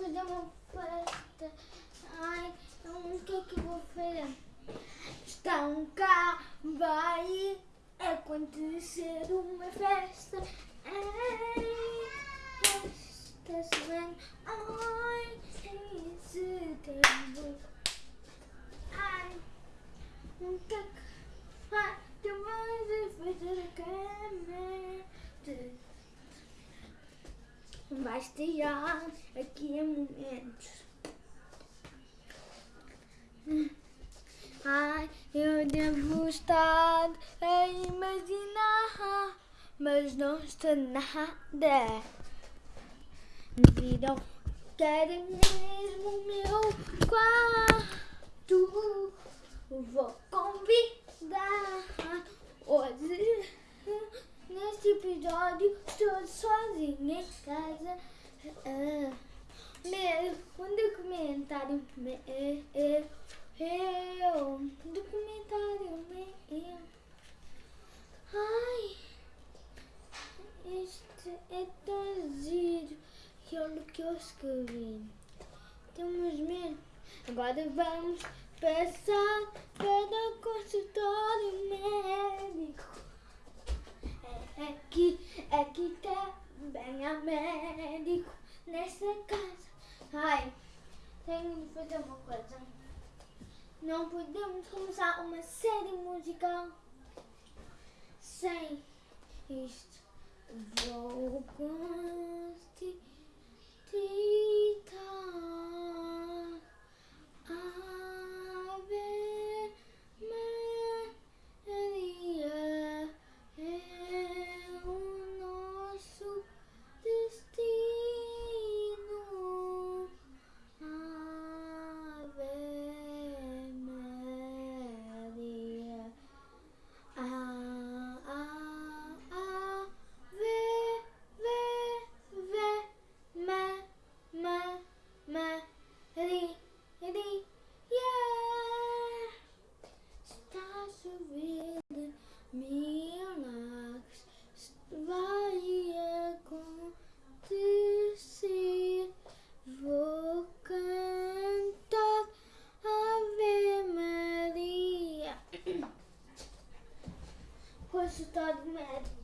fazer uma festa. Ai, o que é que eu vou fazer? Um carro, vai acontecer uma festa. Ai, esta semana, ai, em setembro. Ai, o que é que vai? Tu vais fazer a cama. Vai estar mas não está nada. Não quero mesmo o meu quarto. Vou convidar hoje. Neste episódio estou sozinha em casa. Ah, meu, um documentário meu. Eu, um documentário meu. Ai, este é tão giro. E olha o que eu escrevi. Temos mesmo. Agora vamos passar para o consultório médico. Aqui, aqui também há médico nessa casa. Ai, tenho de fazer uma coisa. Não podemos começar uma série musical sem isto. Vou constitar. Ave Maria é o nosso destino. Ave Maria. Ah, ah, ah, ve, ve, ve, ma, ma, ma, ri, ri, yeah. Está chovendo milagres, vai acontecer. Vou cantar Ave Maria. Consultório médico.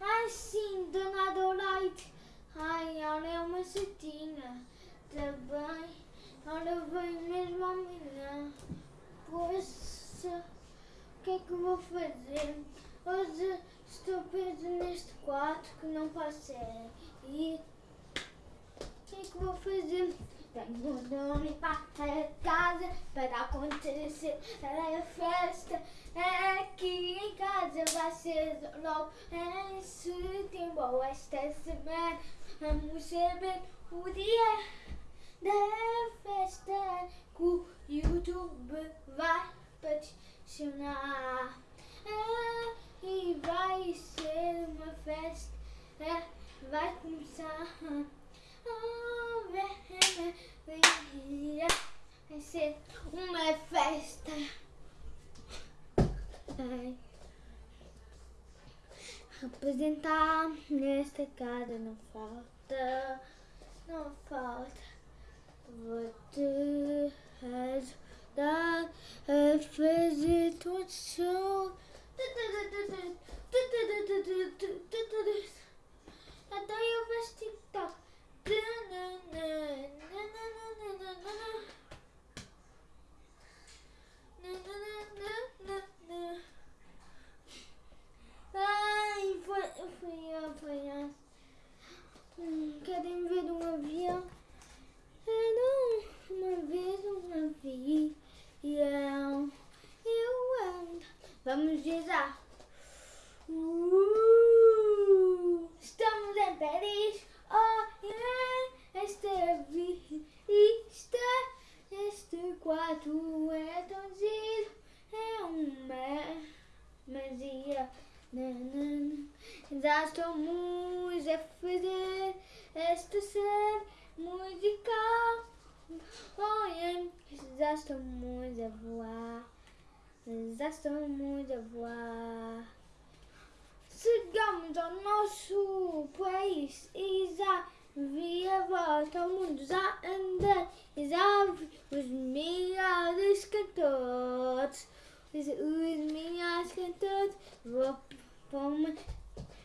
Ai sim, dona Doraite. Ai, ela é uma cetinha. Também, ela vem mesmo amanhã. Poxa, o que é que vou fazer? Hoje estou preso neste quarto que não posso ir. O que é que vou fazer? Tenho de limpar a casa para acontecer a festa. Aqui em casa vai ser logo em setembro. Esta semana vamos saber o dia da festa que o YouTube vai patrocinar. Ah, e vai ser uma festa, vai começar. Vai ser uma festa. Ai. Apresentar nesta casa não falta, não falta. Vou te ajudar a fazer todo show. Até eu faço TikTok. Ai, foi, foi apanhar. Hum, querem ver um avião? Era uma vez um avião. Eu ando. Vamos rezar. Uh, estamos em Paris. Oh, yeah. Esta vista, este quarto é tão giro. É uma magia. Nanana. Já estamos a fazer esta série musical. Yeah. Já estamos a voar. Já estamos a voar. Chegamos ao nosso país e já volta ao mundo já andei e já vi os melhores cantores. Os, melhores cantores. Vou pôr-me aqui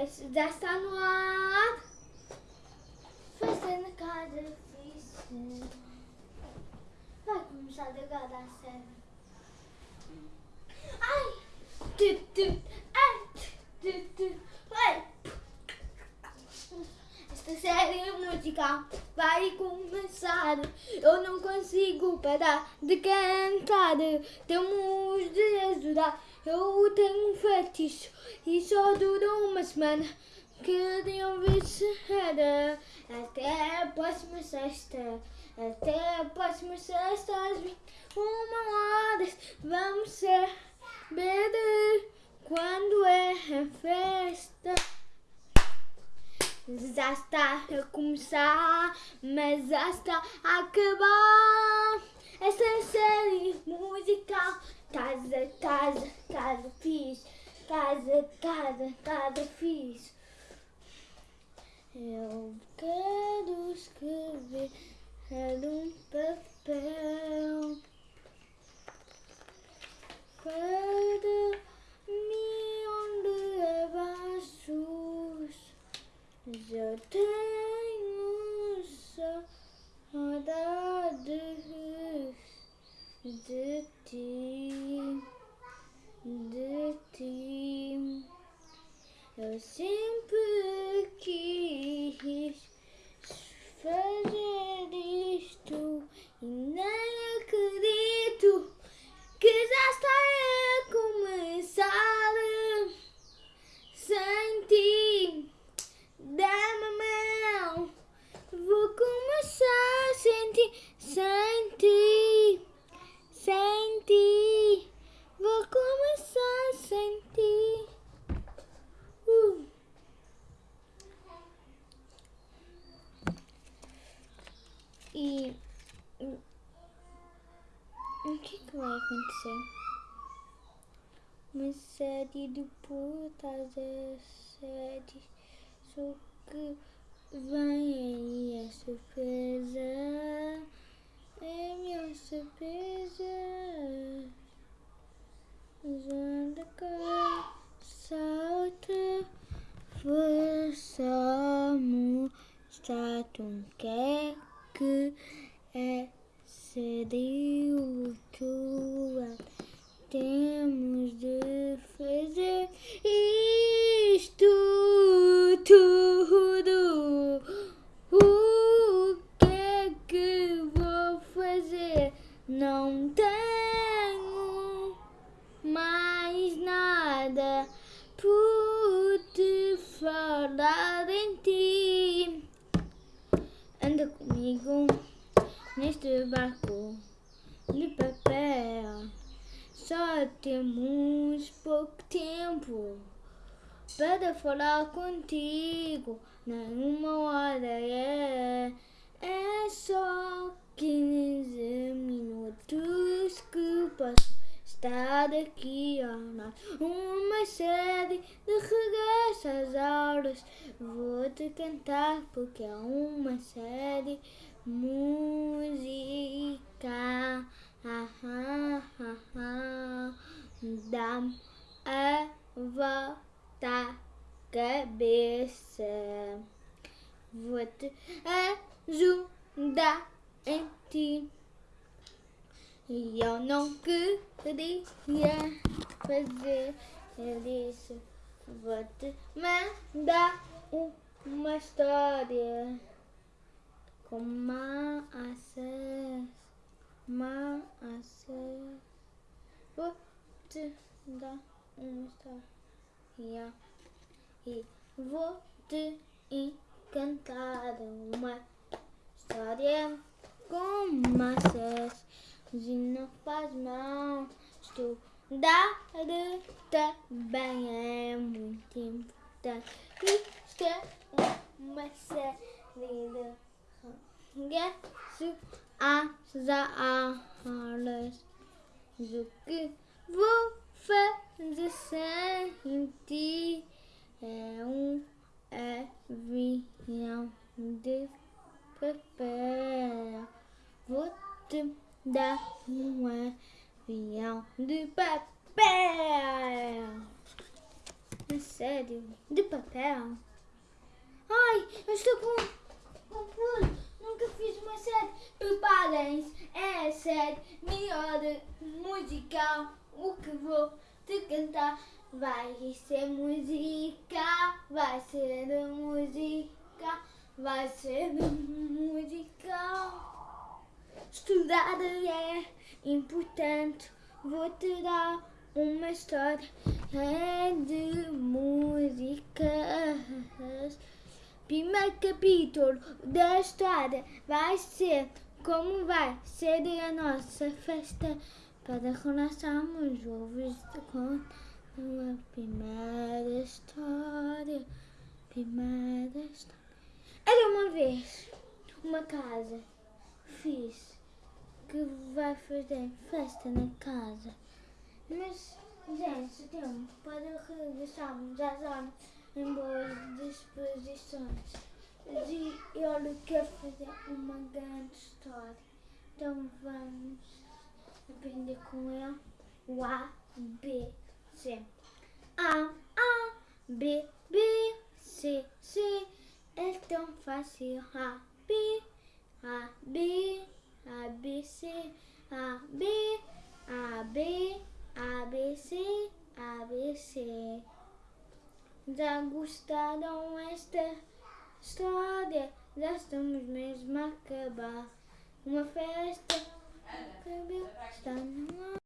Já está no ar. Fazendo vez. Vai começar agora a série. Ai! Tu, tu, ai! Tu, tu, ai! Esta série musical vai começar. Eu não consigo parar de cantar. Temos de ajudar. Eu tenho um fetiche e só dura uma semana. Queriam ver se era até a próxima sexta. Até a próxima sexta às 21 horas. Vamos saber quando é a festa. Já está a começar, mas já está a acabar. Esta série musical, casa, casa, casa fiz, casa, casa, casa fiz. Eu quero escrever um papel para mim onde abaixo já tenho saudades de ti, de ti. Eu sempre quis fazer isto e nem acredito que já está a começar sem ti. Dá-me a mão, vou começar sem ti, sem ti, sem ti. Vou começar sem ti. Uh. E hum, o que, que vai acontecer? Uma série de putas séries. Só que vem aí a surpresa. É minha surpresa. Usando cá, salta. Vou só mostrar-te um que é que é seria o tua. Temos de fazer isto tudo. O que é que vou fazer? Não tenho mais nada por te falar em ti. Anda comigo neste barco de papel. Só temos pouco tempo para falar contigo. Nenhuma hora é, é só 15 minutos que posso estar aqui a amar. Uma série de regresso às aulas. Vou te cantar porque é uma série música. Ah, ah, ah, ah. Dá-me a volta cabeça. Vou te ajudar em ti. E eu não queria fazer isso. Vou te mandar uma história com maçãs, maçãs. Vou te dar uma história. E vou te encantar uma história com massas e não faz mal. Estudar também é muito importante. Isto é uma série de regresso às aulas. O que vou fazer sem ti é um avião de papel. Vou te dar um avião de papel. É sério? De papel? Ai, eu estou com confuso. Nunca fiz uma série. Preparem-se. É a série melhor musical. O que vou te cantar vai ser música. Vai ser música. Vai ser musical. Estudar é importante. Vou te dar uma história é de músicas. Primeiro capítulo da história vai ser como vai ser a nossa festa para relaxarmos ouves com a primeira história. Primeira história. Era uma vez uma casa fiz que vai fazer festa na casa. Mas, gente, tempo para regressarmos às aulas em boas disposições. E eu quero fazer uma grande história. Então vamos aprender com ele o A, B, C. A, A, B, B, C, C. É tão fácil. A, B, A, B, A, B, C, A, B, A, B, A, B, C, A, B, C. Já gostaram esta história? Já estamos mesmo a acabar. Uma festa que está no.